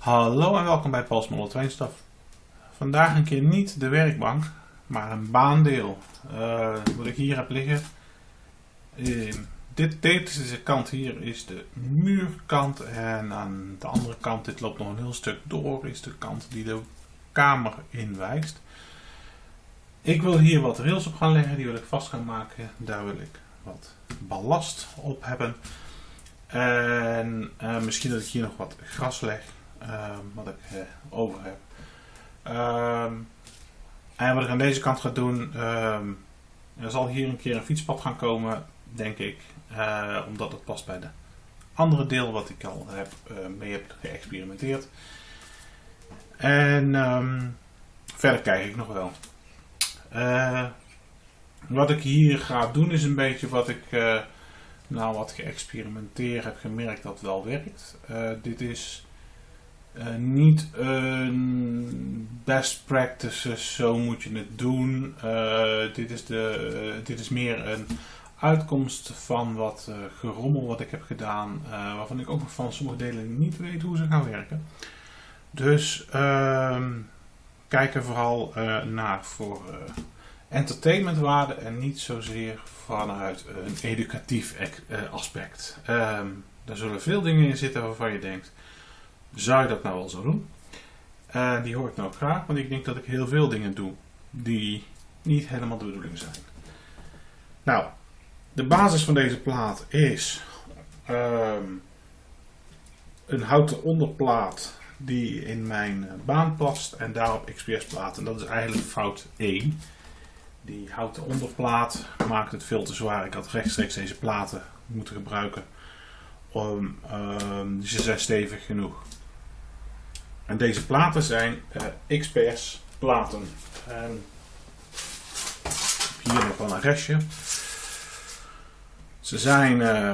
Hallo en welkom bij Train Stuff. Vandaag een keer niet de werkbank, maar een baandeel. Uh, wat ik hier heb liggen. Dit, deze kant hier is de muurkant en aan de andere kant, dit loopt nog een heel stuk door, is de kant die de kamer inwijst. Ik wil hier wat rails op gaan leggen, die wil ik vast gaan maken. Daar wil ik wat ballast op hebben. En uh, misschien dat ik hier nog wat gras leg, uh, wat ik uh, over heb. Ehm, en wat ik aan deze kant ga doen, ehm, er zal hier een keer een fietspad gaan komen, denk ik. Eh, omdat het past bij de andere deel wat ik al heb, mee heb geëxperimenteerd. En verder kijk ik nog wel. wat ik hier ga doen is een beetje wat ik nou wat geëxperimenteerd heb gemerkt dat wel werkt. Uh, dit is uh, niet een best practices, zo moet je het doen. Uh, dit, is de, dit is meer een uitkomst van wat gerommel wat ik heb gedaan, waarvan ik ook nog van sommige delen niet weet hoe ze gaan werken. Dus ehm, kijk er vooral naar voor entertainmentwaarde en niet zozeer vanuit een educatief eh, aspect. Um, daar zullen veel dingen in zitten waarvan je denkt, zou je dat nou wel zo doen? Uh, die hoor ik nou graag, want ik denk dat ik heel veel dingen doe die niet helemaal de bedoeling zijn. Nou, de basis van deze plaat is um, een houten onderplaat die in mijn baan past en daarop XPS plaat. En dat is eigenlijk fout 1. Die houten onderplaat maakt het veel te zwaar. Ik had rechtstreeks deze platen moeten gebruiken. Om, um, ze zijn stevig genoeg. En deze platen zijn uh, XPS platen. En hier nog wel een restje. Ze zijn. Uh,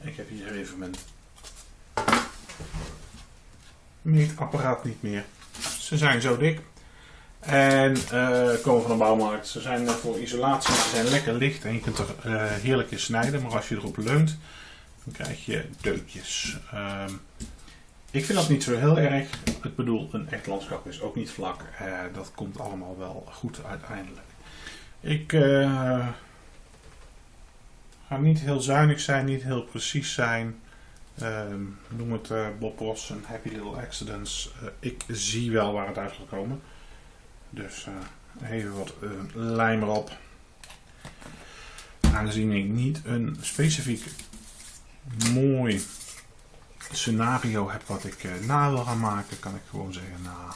ik heb hier even mijn meetapparaat niet meer. Ze zijn zo dik. En uh, komen van de bouwmarkt. Ze zijn voor isolatie, ze zijn lekker licht en je kunt er uh, heerlijk in snijden. Maar als je erop leunt, dan krijg je deukjes. Uh, ik vind dat niet zo heel erg. Ik bedoel, een echt landschap is ook niet vlak. Uh, dat komt allemaal wel goed uiteindelijk. Ik ga niet heel zuinig zijn, niet heel precies zijn. Ehm, noem het Bob Ross en Happy Little Accidents. ik zie wel waar het uit gaat komen. Dus uh, even wat uh, lijm erop. Aangezien ik niet een specifiek mooi scenario heb wat ik uh, na wil gaan maken, kan ik gewoon zeggen, nou,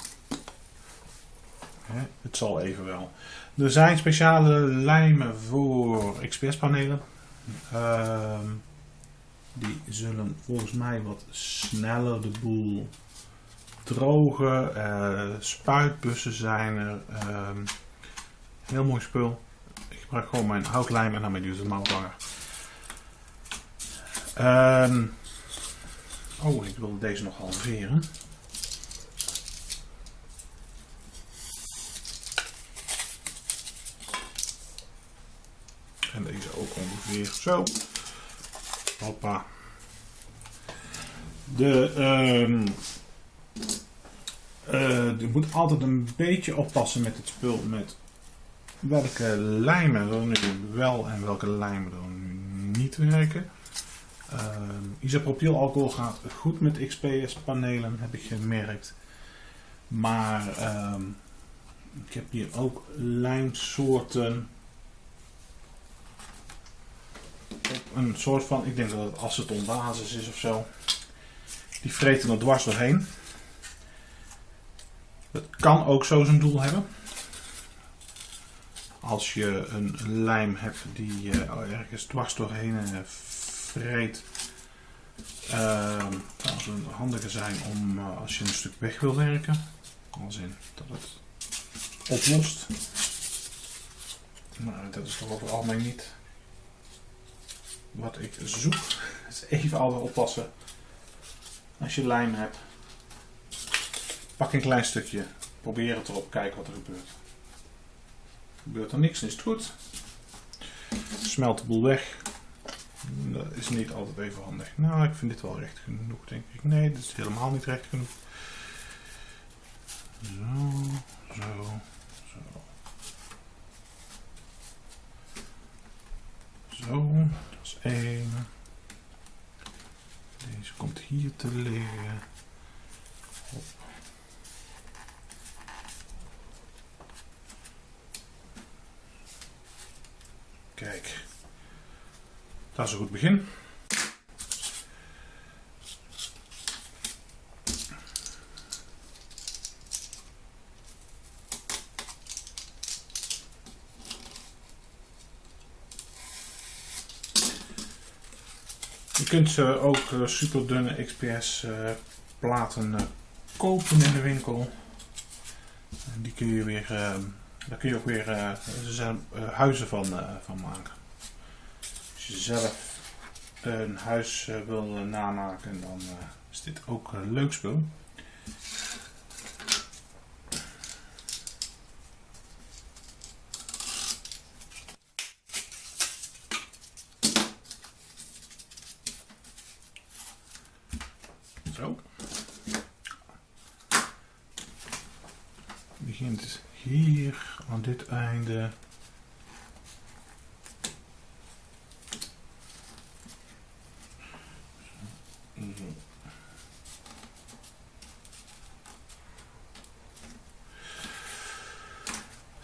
hè, het zal even wel. Er zijn speciale lijmen voor XPS panelen. Ehm, die zullen volgens mij wat sneller de boel droge uh, spuitbussen zijn er. Uh, heel mooi spul. Ik gebruik gewoon mijn houtlijm en dan mijn duurde mouwbanger. Um, oh, ik wil deze nog halveren. En deze ook ongeveer zo. Hoppa. De um, uh, je moet altijd een beetje oppassen met het spul. Met welke lijmen er nu wel en welke lijmen er nu niet werken. Uh, isopropylalcohol gaat goed met XPS panelen, heb ik gemerkt. Maar uh, ik heb hier ook lijmsoorten. Een soort van, ik denk dat het acetonbasis is of zo. Die vreten er dwars doorheen. Het kan ook zo zijn doel hebben. Als je een lijm hebt die uh, ergens dwars doorheen uh, vreet. Uh, het een handige zijn om uh, als je een stuk weg wil werken. Als in dat het oplost. Maar dat is toch over het algemeen niet wat ik zoek. Dus even altijd oppassen als je lijm hebt. Pak een klein stukje, probeer het erop, kijken wat er gebeurt. Gebeurt er niks, is het goed. Smelt de boel weg. Is niet altijd even handig. Nou, ik vind dit wel recht genoeg, denk ik. Nee, dit is helemaal niet recht genoeg. Zo, zo, zo. Zo, dat is één. Deze komt hier te liggen. Kijk, dat is een goed begin. Je kunt ze ook uh, super dunne XPS uh, platen uh, kopen in de winkel. Die kun je weer, daar kun je ook weer er zijn, huizen van, van maken. Als je zelf een huis wil namaken, dan is dit ook een leuk spul. Zo. Begint hier aan dit einde.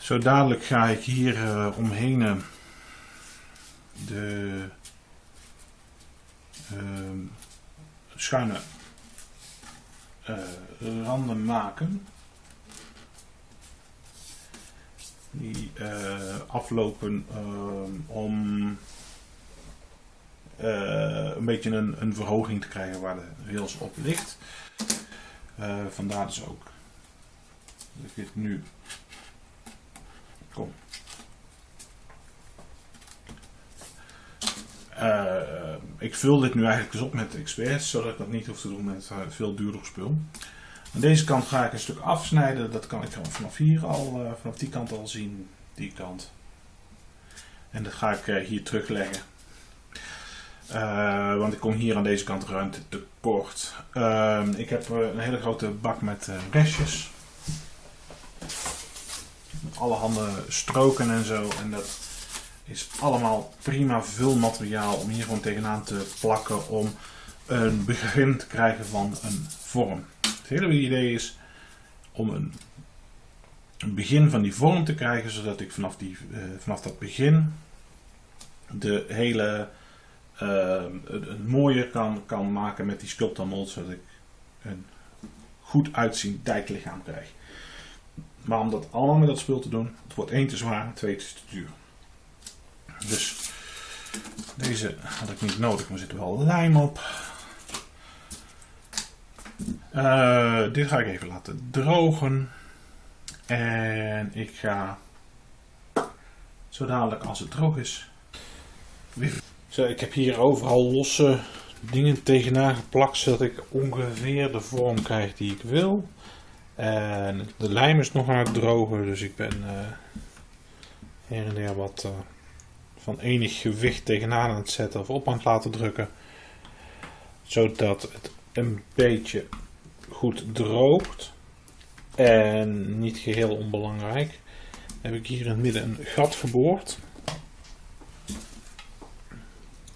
Zo dadelijk ga ik hier uh, omheen uh, de uh, schuine randen maken. Die aflopen om een beetje een, een, verhoging te krijgen waar de rails op ligt. vandaar dus ook dit nu kom. Uh, ik vul dit nu eigenlijk dus op met XPS, zodat ik dat niet hoef te doen met uh, veel duurder spul. Aan deze kant ga ik een stuk afsnijden. Dat kan ik gewoon vanaf hier al, uh, vanaf die kant al zien. Die kant. En dat ga ik hier terugleggen. want ik kom hier aan deze kant ruimte tekort. Ehm, ik heb een hele grote bak met restjes. Met allerhande stroken en zo. En dat is allemaal prima vulmateriaal om hier gewoon tegenaan te plakken om een begin te krijgen van een vorm. Het hele idee is om een, een begin van die vorm te krijgen, zodat ik vanaf, die, uh, vanaf dat begin de hele uh, een mooier kan, kan maken met die sculptor mold, zodat ik een goed uitziend dijklichaam krijg. Maar om dat allemaal met dat spul te doen, het wordt één te zwaar, twee te duur. Dus deze had ik niet nodig, maar er zit wel lijm op. Uh, dit ga ik even laten drogen. En ik ga zo dadelijk als het droog is. Zo, ik heb hier overal losse dingen tegenaan geplakt zodat ik ongeveer de vorm krijg die ik wil. En de lijm is nog aan het drogen, dus ik ben uh, her en der wat uh, van enig gewicht tegenaan aan het zetten of op aan het laten drukken. Zodat het een beetje goed droogt. En niet geheel onbelangrijk heb ik hier in het midden een gat geboord.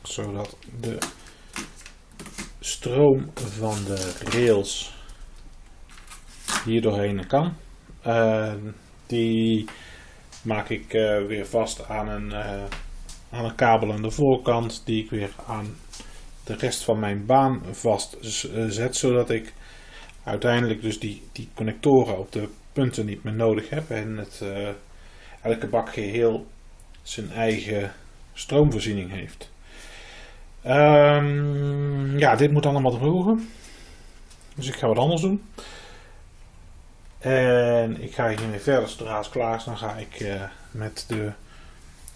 Zodat de stroom van de rails hier doorheen kan. Uh, die maak ik uh, weer vast aan een uh, aan een kabel aan de voorkant die ik weer aan de rest van mijn baan vast eh, zodat ik uiteindelijk dus die, die connectoren op de punten niet meer nodig heb en het, elke bak geheel zijn eigen stroomvoorziening heeft. Um, ja, dit moet allemaal drogen. Dus ik ga wat anders doen. En ik ga hiermee verder. Zodra klaar is, dan ga ik uh, met de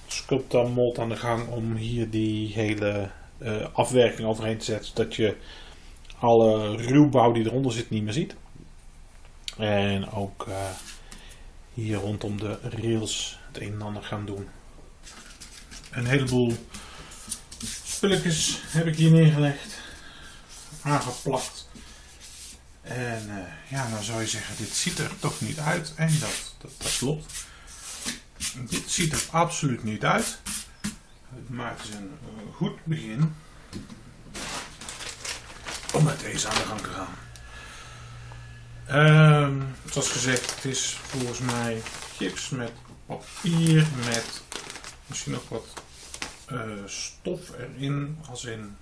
sculptor aan de gang om hier die hele uh, afwerking overheen te zetten. Zodat je alle ruwbouw die eronder zit niet meer ziet. En ook uh, hier rondom de rails het een en ander gaan doen. Een heleboel spulletjes heb ik hier neergelegd. Aangeplakt. En uh, ja, dan zou je zeggen, dit ziet er toch niet uit. En dat, dat, klopt. Dit ziet er absoluut niet uit. Het is een goed begin om met deze aan de gang te gaan. Um, zoals gezegd, het is volgens mij chips met papier, met misschien nog wat uh, stof erin, als in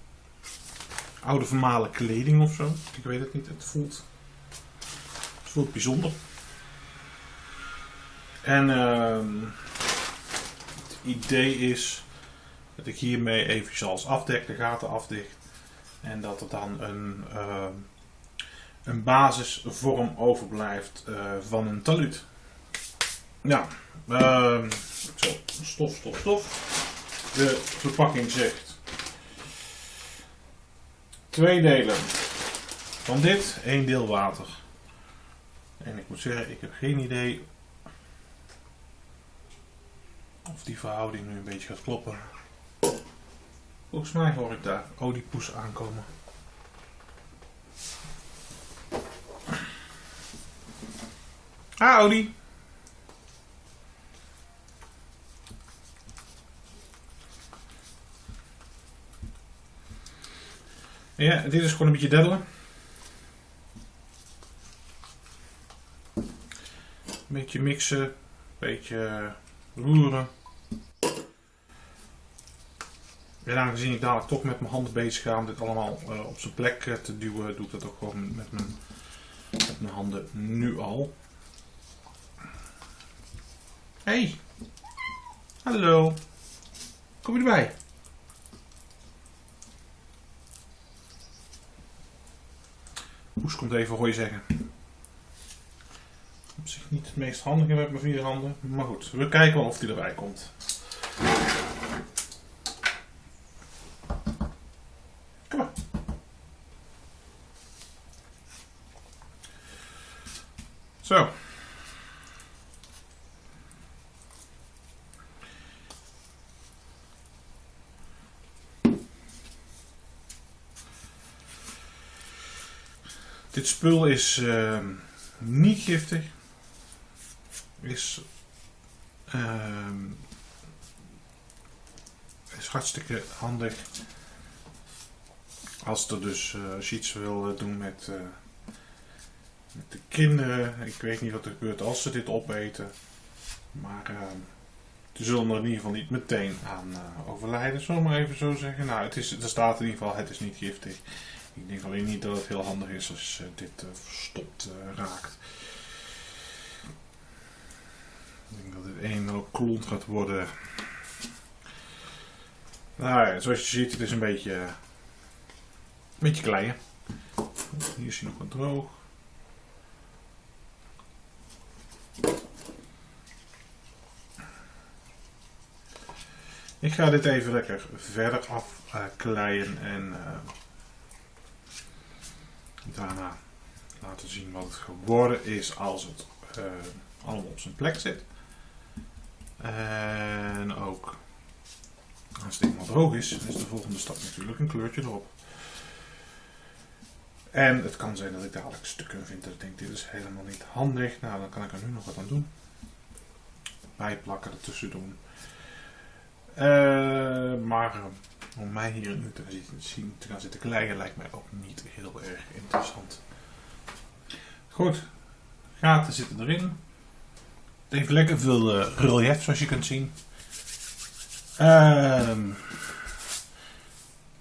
oude vermalen kleding of zo. Ik weet het niet, het voelt, het voelt bijzonder. En uh, het idee is dat ik hiermee even als afdek, de gaten afdicht. En dat er dan een, uh, een basisvorm overblijft uh, van een taluut. Nou, stof, stof, stof. De verpakking zegt twee delen van dit, één deel water. En ik moet zeggen, ik heb geen idee of die verhouding nu een beetje gaat kloppen. Volgens mij hoor ik daar oliepoes aankomen. Ah, Odie. Ja, dit is gewoon een beetje deddelen. Een beetje mixen, een beetje roeren. En aangezien ik dadelijk toch met mijn handen bezig ga om dit allemaal uh, op zijn plek uh, te duwen, doe ik dat ook gewoon met mijn, met mijn handen nu al. Hey! Hallo! Kom je erbij? Komt even hoor je zeggen. Op zich niet het meest handige met mijn vier handen. Maar goed, we kijken wel of hij erbij komt. Kom maar. Zo. Dit spul is uh, niet giftig. Is, uh, is hartstikke handig. Als, er dus, uh, als je iets wil eh, doen met, uh, met de kinderen. Ik weet niet wat er gebeurt als ze dit opeten. Maar ehm, ze zullen er in ieder geval niet meteen aan overlijden. Zullen we maar even zo zeggen. Nou, het is, er staat in ieder geval, het is niet giftig. Ik denk alleen niet dat het heel handig is als uh, dit uh, verstopt uh, raakt. Ik denk dat dit een hoop klont gaat worden. Nou ja, zoals je ziet, het is een beetje, een beetje klein. Hier is hij nog wat droog. Ik ga dit even lekker verder afkleien en daarna laten zien wat het geworden is als het uh, allemaal op zijn plek zit. En ook als het eenmaal droog is, is de volgende stap natuurlijk een kleurtje erop. En het kan zijn dat ik dadelijk stukken vind dat ik denk dit is helemaal niet handig. Nou, dan kan ik er nu nog wat aan doen. Bijplakken ertussen doen. Uh, maar om mij hier nu te, zien, te gaan zitten kleien lijkt mij ook niet heel erg interessant. Goed, gaten zitten erin. Het heeft lekker veel uh, relief zoals je kunt zien. Uh,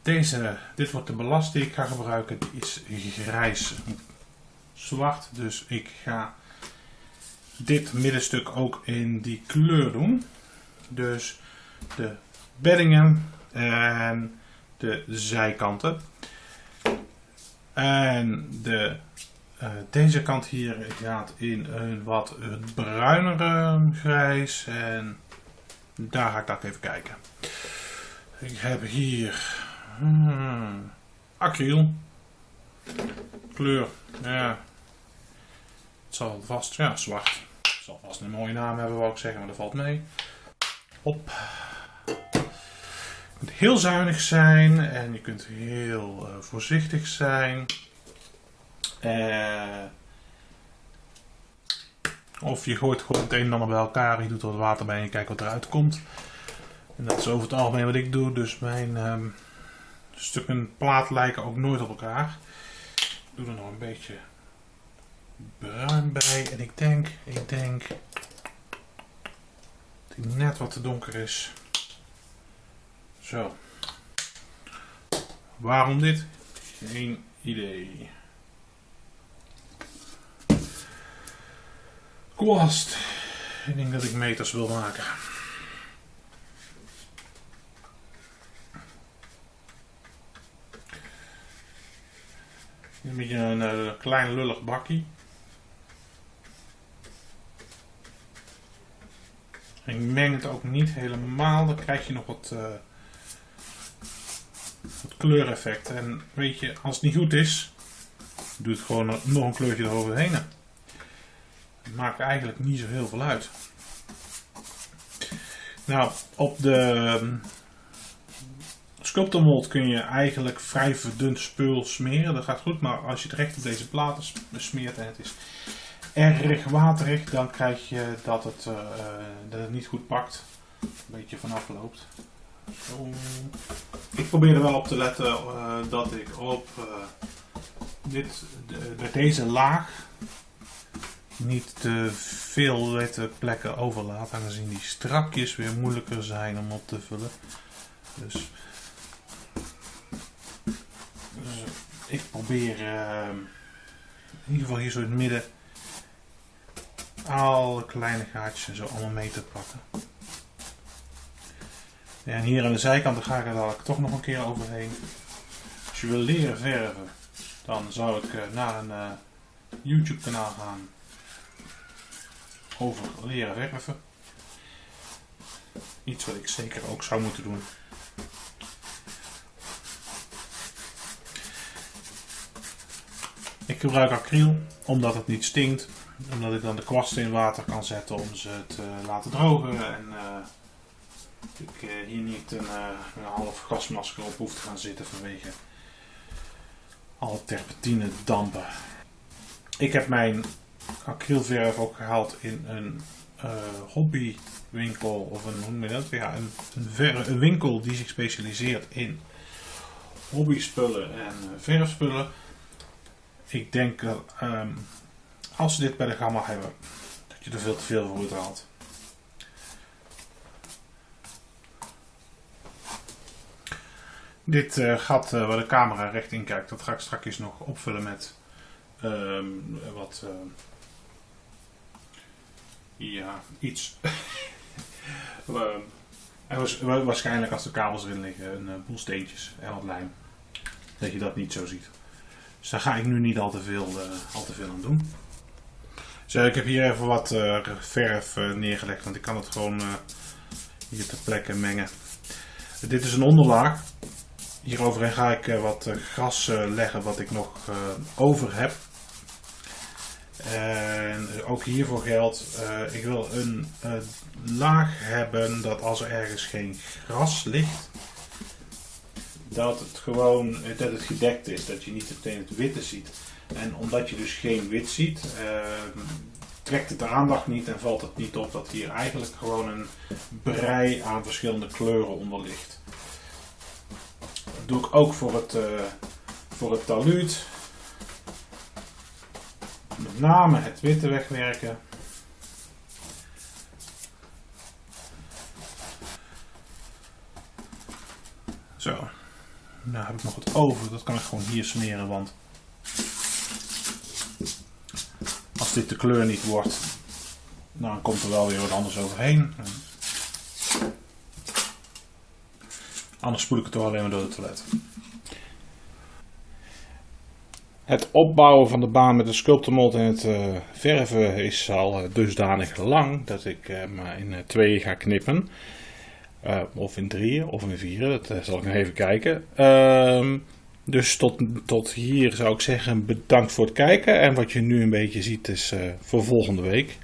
deze, dit wordt de ballast die ik ga gebruiken. Die is grijs zwart. Dus ik ga dit middenstuk ook in die kleur doen. Dus de beddingen en de zijkanten. En de, uh, deze kant hier gaat in een wat bruinere grijs. En daar ga ik dat even kijken. Ik heb hier hmm, acryl. Kleur, ja. Het zal vast, ja, zwart. Het zal vast een mooie naam hebben, wou ik zeggen, maar dat valt mee. Hop. Kunt heel zuinig zijn en je kunt heel uh, voorzichtig zijn. Uh, of je gooit gewoon het een en ander bij elkaar, je doet er wat water bij en je kijkt wat eruit komt. En dat is over het algemeen wat ik doe, dus mijn um, stukken plaat lijken ook nooit op elkaar. Ik doe er nog een beetje bruin bij en ik denk, ik denk dat hij net wat te donker is. Zo. Waarom dit? Geen idee. Kwast. Ik denk dat ik meters wil maken. Een beetje een, een eh, klein lullig bakkie. Ik meng het ook niet helemaal, dan krijg je nog wat, uh, wat kleureffect. En weet je, als het niet goed is, doe het gewoon nog een kleurtje eroverheen. Het maakt eigenlijk niet zo heel veel uit. Nou, op de ehm, sculptormold kun je eigenlijk vrij verdund spul smeren. Dat gaat goed, maar als je het recht op deze platen smeert en het is erg waterig, dan krijg je dat het, uh, dat het niet goed pakt. Een beetje vanaf loopt. Zo. Ik probeer er wel op te letten uh, dat ik op uh, dit, de, deze laag niet te veel witte plekken overlaat, aangezien die strakjes weer moeilijker zijn om op te vullen. Dus, dus ik probeer in ieder geval hier zo in het midden alle kleine gaatjes en zo allemaal mee te pakken. En hier aan de zijkanten ga ik er dadelijk toch nog een keer overheen. Als je wil leren verven, dan zou ik eh, naar een uh, YouTube kanaal gaan over leren verven. Iets wat ik zeker ook zou moeten doen. Ik gebruik acryl omdat het niet stinkt omdat ik dan de kwasten in water kan zetten om ze te laten drogen. En uh, ik uh, hier niet een, uh, een, half gasmasker op hoef te gaan zitten vanwege alle terpentine dampen. Ik heb mijn acrylverf ook gehaald in een hobbywinkel of een, hoe? Ja, een, winkel die zich specialiseert in hobbyspullen en verfspullen. Ik denk dat um, als ze dit bij de gamma hebben, dat je er veel te veel voor uithaalt. Dit uh, gat uh, waar de camera recht in kijkt, dat ga ik straks nog opvullen met uh, wat, uh, ja, iets. en waarschijnlijk als de kabels erin liggen, een boel steentjes en wat lijm. Dat je dat niet zo ziet. Dus daar ga ik nu niet al te veel, al te veel aan doen. Zo, ik heb hier even wat verf neergelegd, want ik kan het gewoon hier ter plekke mengen. Dit is een onderlaag. Hieroverheen ga ik wat gras leggen wat ik nog over heb. En ook hiervoor geldt, ik wil een laag hebben dat als er ergens geen gras ligt, dat het gewoon dat het gedekt is, dat je niet meteen het witte ziet. En omdat je dus geen wit ziet, trekt het de aandacht niet en valt het niet op dat hier eigenlijk gewoon een brei aan verschillende kleuren onder ligt. Doe ik ook voor het, uh, voor het taluut. Met name het witte wegwerken. Zo. Nou heb ik nog wat over. Dat kan ik gewoon hier smeren, want als dit de kleur niet wordt, dan komt er wel weer wat anders overheen. Anders spoel ik het toch alleen maar door het toilet. Het opbouwen van de baan met de sculptormold en het uh, verven is al uh, dusdanig lang dat ik uh, maar in twee ga knippen. of in drieën of in vieren, dat zal ik nog even kijken. Ehm, dus tot, tot hier zou ik zeggen bedankt voor het kijken. En wat je nu een beetje ziet is voor volgende week.